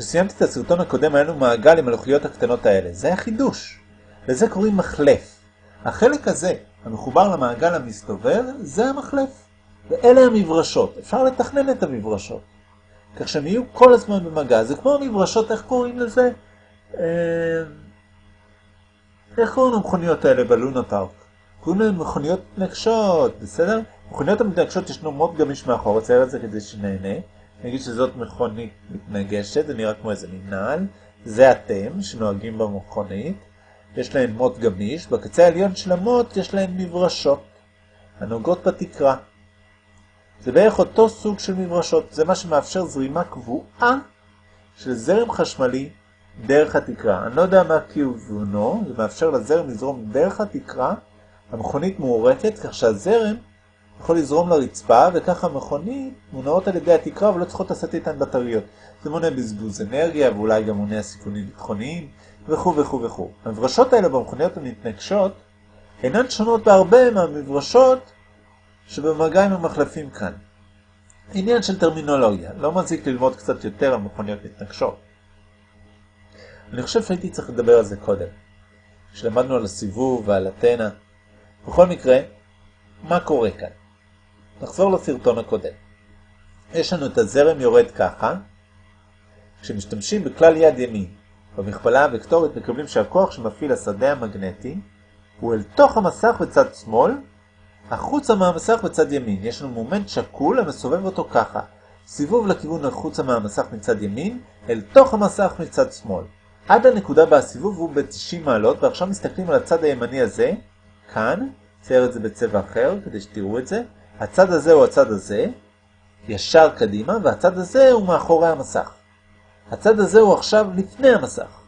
כשסיימתי את הסרטון הקודם היה לנו מעגל עם הלוחיות הקטנות האלה. זה היה חידוש. לזה קוראים מחלף. החלק הזה, המחובר למעגל המסתובב, זה המחלף. ואלה המברשות. אפשר לתכנן את המברשות. כך שהם יהיו כל הזמן במגע. זה כמו המברשות, איך קוראים לזה? אה, איך קוראים למכוניות האלה בלונה פארק? קוראים להם מכוניות מתנגשות, בסדר? מכוניות המתנגשות ישנו מאוד גמיש מאחור, צייר את זה כדי שנהנה. נגיד שזאת מכונית מתנגשת, זה נראה כמו איזה מנהל. זה אתם שנוהגים במכונית. יש להן מוט גמיש, בקצה העליון של המוט יש להן מברשות, הנוגעות בתקרה. זה בערך אותו סוג של מברשות, זה מה שמאפשר זרימה קבועה של זרם חשמלי דרך התקרה. אני לא יודע מה כיוונו, זה מאפשר לזרם לזרום דרך התקרה, המכונית מעורקת כך שהזרם יכול לזרום לרצפה, וככה המכונית מונעות על ידי התקרה ולא צריכות לשאת איתן בטריות. זה מונע בזבוז אנרגיה ואולי גם מונע סיכונים ביטחוניים וכו' וכו' וכו'. המברשות האלה במכוניות המתנגשות אינן שונות בהרבה מהמברשות שבמגע עם המחלפים כאן. עניין של טרמינולוגיה, לא מזיק ללמוד קצת יותר על מכוניות מתנגשות. אני חושב שהייתי צריך לדבר על זה קודם, כשלמדנו על הסיבוב ועל התנה. בכל מקרה, מה קורה כאן? נחזור לסרטון הקודם. יש לנו את הזרם יורד ככה, כשמשתמשים בכלל יד ימין במכפלה הוקטורית מקבלים שהכוח שמפעיל השדה המגנטי הוא אל תוך המסך בצד שמאל, החוצה מהמסך בצד ימין. יש לנו מומנט שקול המסובב אותו ככה, סיבוב לכיוון החוצה מהמסך מצד ימין, אל תוך המסך מצד שמאל. עד הנקודה בה הסיבוב הוא ב-90 מעלות, ועכשיו מסתכלים על הצד הימני הזה, כאן, צייר את זה בצבע אחר כדי שתראו את זה, הצד הזה הוא הצד הזה, ישר קדימה, והצד הזה הוא מאחורי המסך. הצד הזה הוא עכשיו לפני המסך.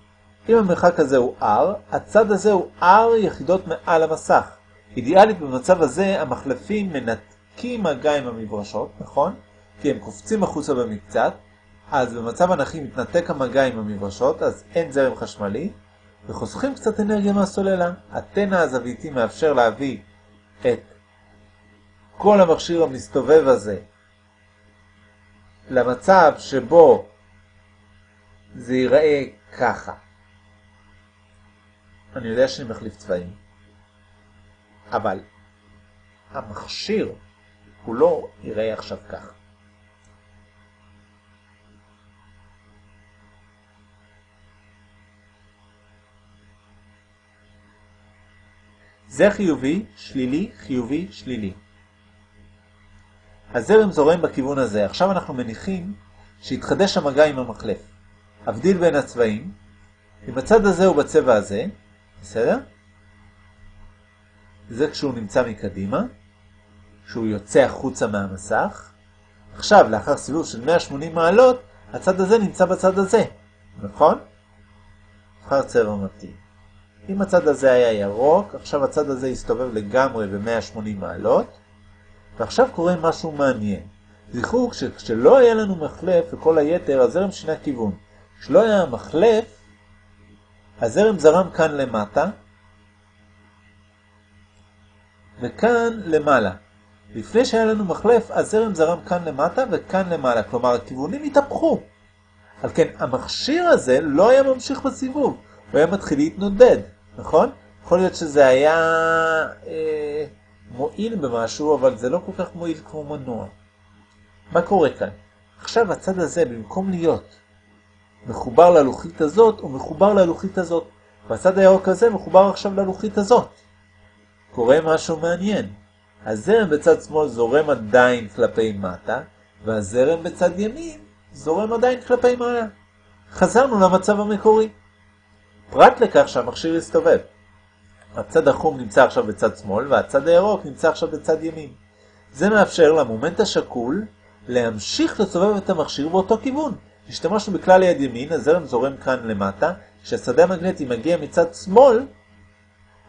אם המרחק הזה הוא R, הצד הזה הוא R יחידות מעל המסך. אידיאלית במצב הזה המחלפים מנתקים מגע עם המברשות, נכון? כי הם קופצים החוצה במקצת, אז במצב אנכי מתנתק המגע עם המברשות, אז אין זרם חשמלי, וחוסכים קצת אנרגיה מהסוללה. התנע הזוויתי מאפשר להביא את כל המכשיר המסתובב הזה למצב שבו זה ייראה ככה. אני יודע שאני מחליף צבעים, אבל המכשיר הוא לא ייראה עכשיו ככה. זה חיובי, שלילי, חיובי, שלילי. הזרם זורם בכיוון הזה. עכשיו אנחנו מניחים שהתחדש המגע עם המחלף. הבדיל בין הצבעים, אם הצד הזה הוא בצבע הזה, בסדר? זה כשהוא נמצא מקדימה, כשהוא יוצא החוצה מהמסך. עכשיו, לאחר סיבוב של 180 מעלות, הצד הזה נמצא בצד הזה, נכון? נבחר צבע מתאים. אם הצד הזה היה ירוק, עכשיו הצד הזה יסתובב לגמרי ב-180 מעלות, ועכשיו קורה משהו מעניין. זכרו, כשלא היה לנו מחלף וכל היתר, הזרם שינה כיוון. כשלא היה מחלף, הזרם זרם כאן למטה, וכאן למעלה. לפני שהיה לנו מחלף, הזרם זרם כאן למטה וכאן למעלה, כלומר הכיוונים התהפכו. על כן, המכשיר הזה לא היה ממשיך בסיבוב, הוא היה מתחיל להתנודד, נכון? יכול להיות שזה היה אה, מועיל במשהו, אבל זה לא כל כך מועיל כמו מנוע. מה קורה כאן? עכשיו הצד הזה, במקום להיות מחובר ללוחית הזאת, הוא מחובר ללוחית הזאת. והצד הירוק הזה מחובר עכשיו ללוחית הזאת. קורה משהו מעניין. הזרם בצד שמאל זורם עדיין כלפי מטה, והזרם בצד ימין זורם עדיין כלפי מעלה. חזרנו למצב המקורי. פרט לכך שהמכשיר הסתובב. הצד החום נמצא עכשיו בצד שמאל, והצד הירוק נמצא עכשיו בצד ימין. זה מאפשר למומנט השקול להמשיך לסובב את המכשיר באותו כיוון. השתמשנו בכלל יד ימין, הזרם זורם כאן למטה, כשהשדה המגנטי מגיע מצד שמאל,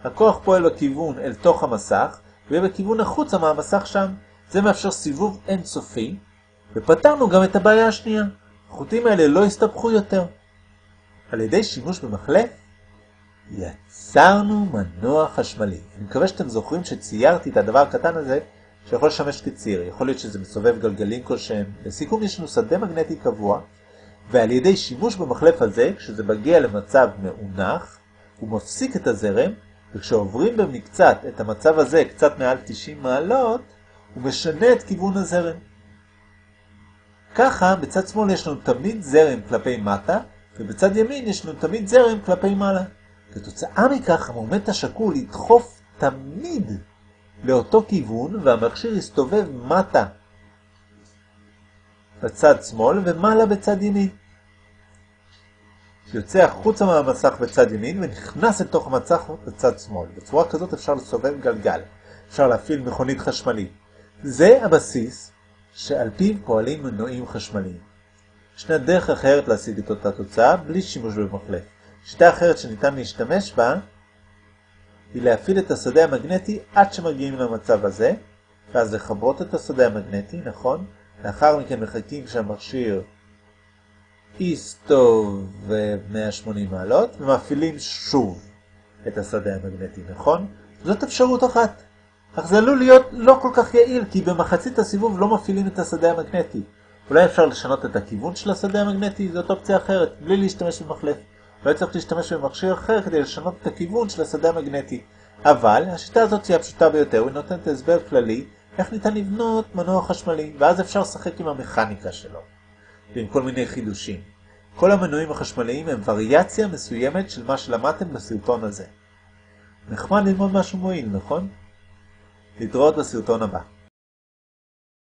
הכוח פועל בכיוון אל תוך המסך, ויהיה בכיוון החוצה מהמסך שם. זה מאפשר סיבוב אינסופי, ופתרנו גם את הבעיה השנייה. החוטים האלה לא הסתבכו יותר. על ידי שימוש במחלף, יצרנו מנוע חשמלי. אני מקווה שאתם זוכרים שציירתי את הדבר הקטן הזה, שיכול לשמש כציר. יכול להיות שזה מסובב גלגלים כלשהם. לסיכום יש לנו שדה מגנטי קבוע, ועל ידי שימוש במחלף הזה, כשזה מגיע למצב מאונח, הוא מפסיק את הזרם, וכשעוברים במקצת את המצב הזה קצת מעל 90 מעלות, הוא משנה את כיוון הזרם. ככה, בצד שמאל יש לנו תמיד זרם כלפי מטה, ובצד ימין יש לנו תמיד זרם כלפי מעלה. כתוצאה מכך, המומנט השקול ידחוף תמיד לאותו כיוון, והמכשיר יסתובב מטה בצד שמאל ומעלה בצד ימין. יוצא החוצה מהמסך בצד ימין ונכנס לתוך המצח בצד שמאל. בצורה כזאת אפשר לסובב גלגל. אפשר להפעיל מכונית חשמלית. זה הבסיס שעל פיו פועלים מנועים חשמליים. ישנה דרך אחרת להשיג את אותה תוצאה בלי שימוש במחלף. שיטה אחרת שניתן להשתמש בה היא להפעיל את השדה המגנטי עד שמגיעים למצב הזה, ואז לחברות את השדה המגנטי, נכון? לאחר מכן מחכים שהמכשיר יסתובב 180 מעלות, ומפעילים שוב את השדה המגנטי, נכון? זאת אפשרות אחת. אך זה עלול להיות לא כל כך יעיל, כי במחצית הסיבוב לא מפעילים את השדה המגנטי. אולי אפשר לשנות את הכיוון של השדה המגנטי, זאת אופציה אחרת, בלי להשתמש במחלף. אולי צריך להשתמש במכשיר אחר כדי לשנות את הכיוון של השדה המגנטי. אבל השיטה הזאת היא הפשוטה ביותר, היא נותנת הסבר כללי איך ניתן לבנות מנוע חשמלי, ואז אפשר לשחק עם המכניקה שלו, ועם כל מיני חידושים. כל המנועים החשמליים הם וריאציה מסוימת של מה שלמדתם בסרטון הזה. נחמד ללמוד משהו מועיל, נכון? להתראות בסרטון הבא.